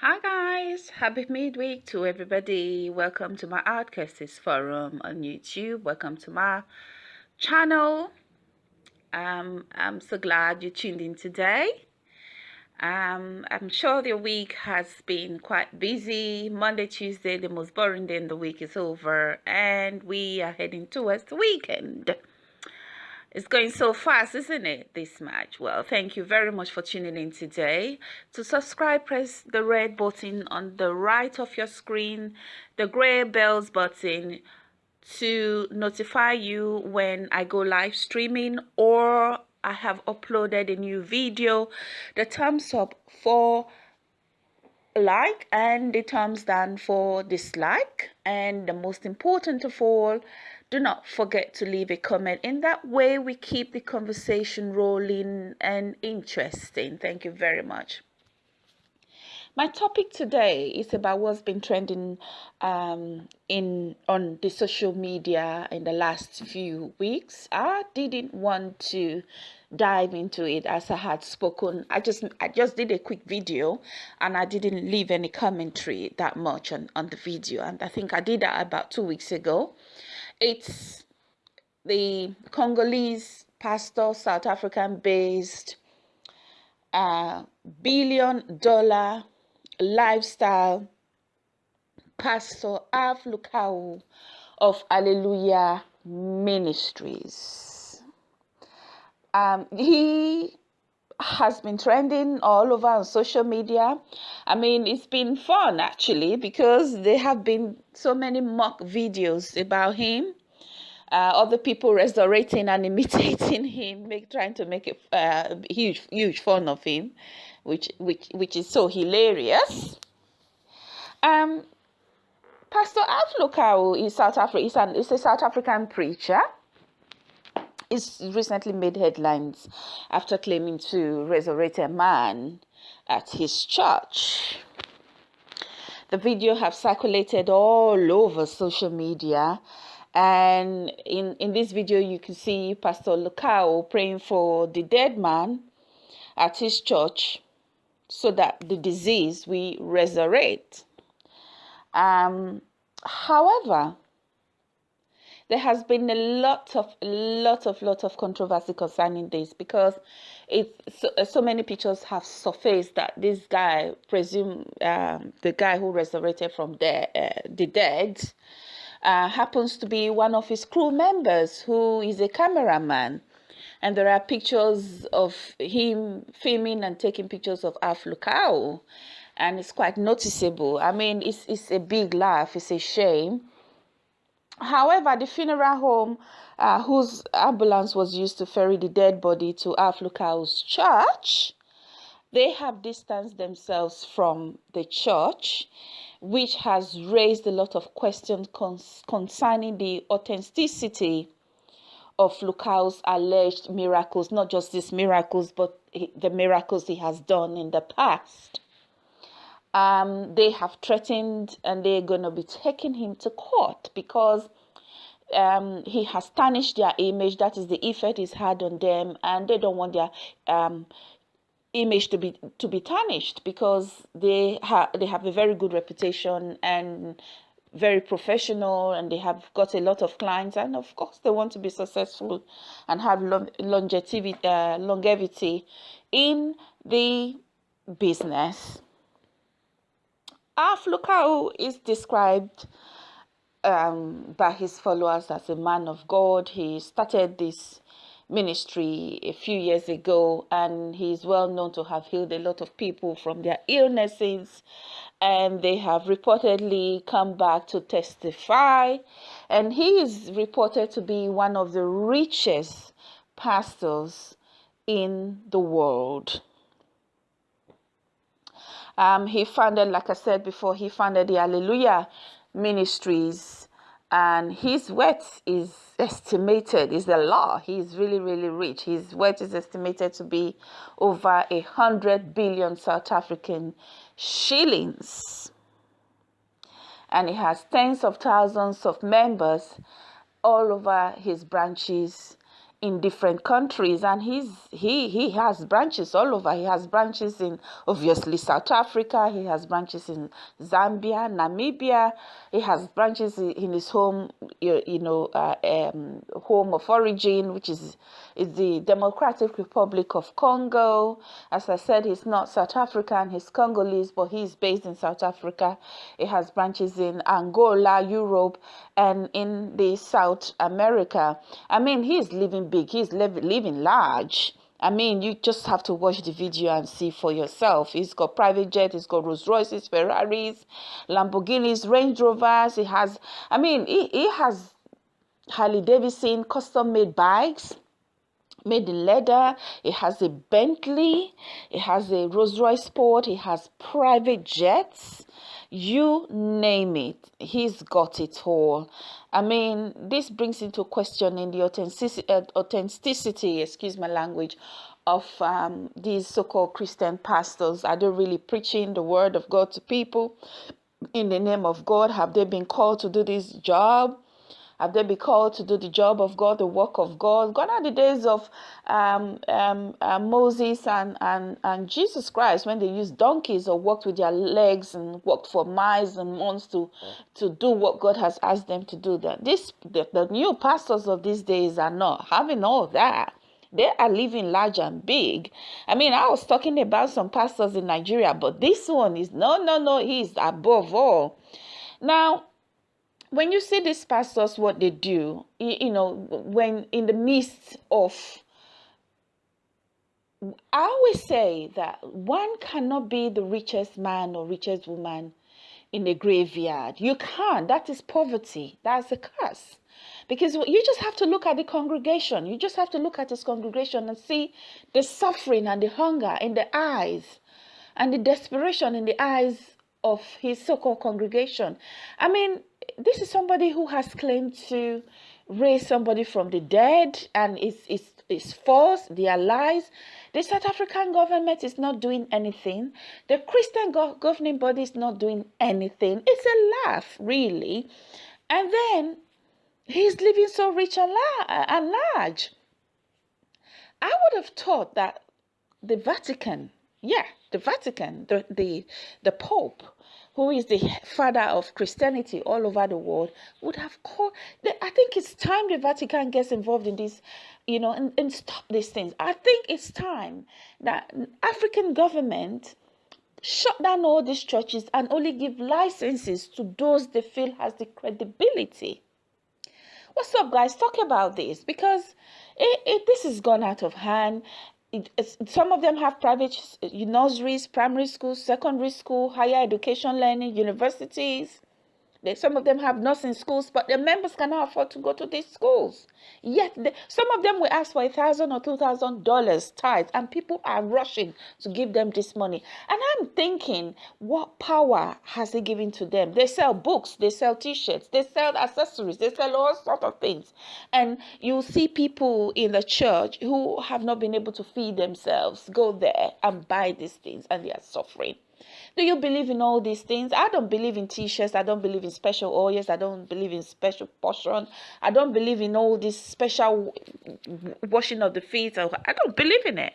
Hi guys, happy midweek to everybody. Welcome to my Outcasts forum on YouTube. Welcome to my channel. Um, I'm so glad you tuned in today. Um, I'm sure the week has been quite busy. Monday, Tuesday, the most boring day in the week is over and we are heading towards the weekend. It's going so fast, isn't it, this match? Well, thank you very much for tuning in today. To subscribe, press the red button on the right of your screen, the gray bells button to notify you when I go live streaming or I have uploaded a new video. The thumbs up for like and the thumbs down for dislike. And the most important of all, do not forget to leave a comment. In that way, we keep the conversation rolling and interesting. Thank you very much. My topic today is about what's been trending um, in on the social media in the last few weeks. I didn't want to dive into it as I had spoken. I just I just did a quick video and I didn't leave any commentary that much on, on the video. And I think I did that about two weeks ago. It's the Congolese pastor, South African based, uh, billion dollar lifestyle pastor Alph Lukau of Alleluia Ministries. Um, he has been trending all over on social media. I mean, it's been fun actually because there have been so many mock videos about him. Uh, other people resurrecting and imitating him, make, trying to make a uh, huge, huge fun of him, which, which, which is so hilarious. Um, Pastor Alph Lukau is South Africa. Is, an, is a South African preacher He's recently made headlines after claiming to resurrect a man at his church. The video have circulated all over social media and in, in this video you can see Pastor Lukau praying for the dead man at his church so that the disease we resurrect. Um, however, there has been a lot of lot of lot of controversy concerning this because it so, so many pictures have surfaced that this guy presume um, the guy who resurrected from the uh, the dead uh, happens to be one of his crew members who is a cameraman. And there are pictures of him filming and taking pictures of Alph Lukau and it's quite noticeable. I mean it's it's a big laugh. It's a shame However, the funeral home uh, whose ambulance was used to ferry the dead body to Alph Lukau's church, they have distanced themselves from the church, which has raised a lot of questions concerning the authenticity of Lukau's alleged miracles, not just these miracles, but the miracles he has done in the past um, they have threatened and they're going to be taking him to court because um, he has tarnished their image. That is the effect he's had on them, and they don't want their um, image to be to be tarnished because they have they have a very good reputation and very professional and they have got a lot of clients. And of course they want to be successful and have longevity uh, longevity in the business Alph Lukau is described um, by his followers as a man of God. He started this ministry a few years ago and he is well known to have healed a lot of people from their illnesses. And they have reportedly come back to testify. And he is reported to be one of the richest pastors in the world um, he founded, like I said before, he founded the Alleluia Ministries, and his wealth is estimated, is the law. He's really, really rich. His wealth is estimated to be over a hundred billion South African shillings. And he has tens of thousands of members all over his branches in different countries and he's he he has branches all over. He has branches in obviously south africa he has branches in zambia namibia. He has branches in his home you, you know uh, um, home of origin which is is the democratic republic of congo. As i said he's not south african he's congolese but he's based in south africa. He has branches in angola europe and in the south america. I mean he's living big, he's living large. I mean, you just have to watch the video and see for yourself. He's got private jet, he's got Rolls Royces, Ferraris, Lamborghinis, Range Rovers. He has, I mean, he, he has Harley Davidson custom made bikes made in leather. It has a Bentley. It has a Rolls Royce Sport. It has private jets. You name it, he's got it all. I mean, this brings into question in the authenticity, uh, authenticity excuse my language, of um, these so-called Christian pastors. Are they really preaching the word of God to people in the name of God? Have they been called to do this job? Have they been called to do the job of God, the work of God? Gone are the days of um, um, uh, Moses and, and, and Jesus Christ when they used donkeys or walked with their legs and walked for miles and months to, to do what God has asked them to do. That this the, the new pastors of these days are not having all that they are living large and big. I mean, I was talking about some pastors in Nigeria, but this one is no, no, no, he's above all. Now, when you see these pastors, what they do, you, you know, when in the midst of I always say that one cannot be the richest man or richest woman in a graveyard. You can't. That is poverty. That's a curse. Because you just have to look at the congregation. You just have to look at his congregation and see the suffering and the hunger in the eyes and the desperation in the eyes of his so called congregation. I mean, this is somebody who has claimed to raise somebody from the dead and it's, is is false. They are lies. The south african government is not doing anything. The christian go governing body is not doing anything. It's a laugh really. And then he's living so rich and, la and large. I would have thought that the vatican yeah the vatican the the, the pope who is the father of Christianity all over the world, would have called. I think it's time the Vatican gets involved in this, you know, and, and stop these things. I think it's time that African government shut down all these churches and only give licenses to those they feel has the credibility. What's up, guys? Talk about this because it, it, this has gone out of hand some of them have private nurseries, primary schools, secondary school, higher education learning, universities. They, some of them have nursing schools, but their members cannot afford to go to these schools. Yet, they, some of them will ask for a thousand or two thousand dollars tithe, and people are rushing to give them this money. And I'm thinking, what power has he given to them? They sell books, they sell T-shirts, they sell accessories, they sell all sorts of things. And you see people in the church who have not been able to feed themselves go there and buy these things, and they are suffering. Do you believe in all these things? I don't believe in t-shirts. I don't believe in special oils. I don't believe in special portion. I don't believe in all this special washing of the feet. Oh, I don't believe in it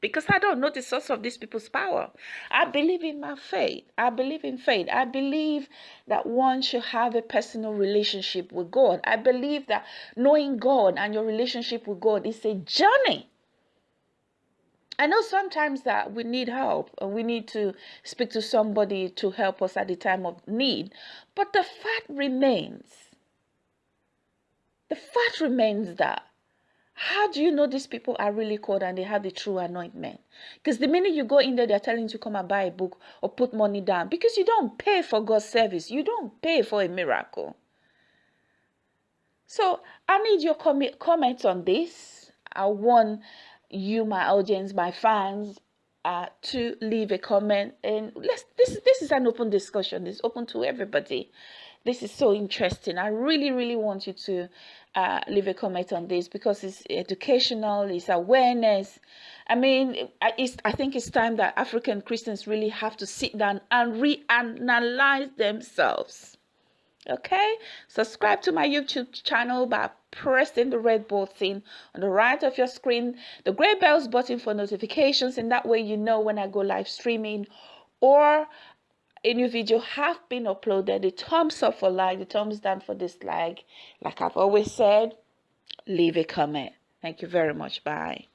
because I don't know the source of these people's power. I believe in my faith. I believe in faith. I believe that one should have a personal relationship with God. I believe that knowing God and your relationship with God is a journey. I know sometimes that we need help and we need to speak to somebody to help us at the time of need. But the fact remains, the fact remains that how do you know these people are really called and they have the true anointment? Because the minute you go in there, they're telling you to come and buy a book or put money down because you don't pay for God's service. You don't pay for a miracle. So I need your com comments on this. I want you, my audience, my fans, uh, to leave a comment. And let's this this is an open discussion. It's open to everybody. This is so interesting. I really, really want you to uh, leave a comment on this because it's educational, it's awareness. I mean, it's, I think it's time that African Christians really have to sit down and reanalyze themselves Okay, subscribe to my YouTube channel by pressing the red button on the right of your screen, the gray bells button for notifications, and that way you know when I go live streaming or a new video have been uploaded. The thumbs up for like, the thumbs down for dislike. Like I've always said, leave a comment. Thank you very much. Bye.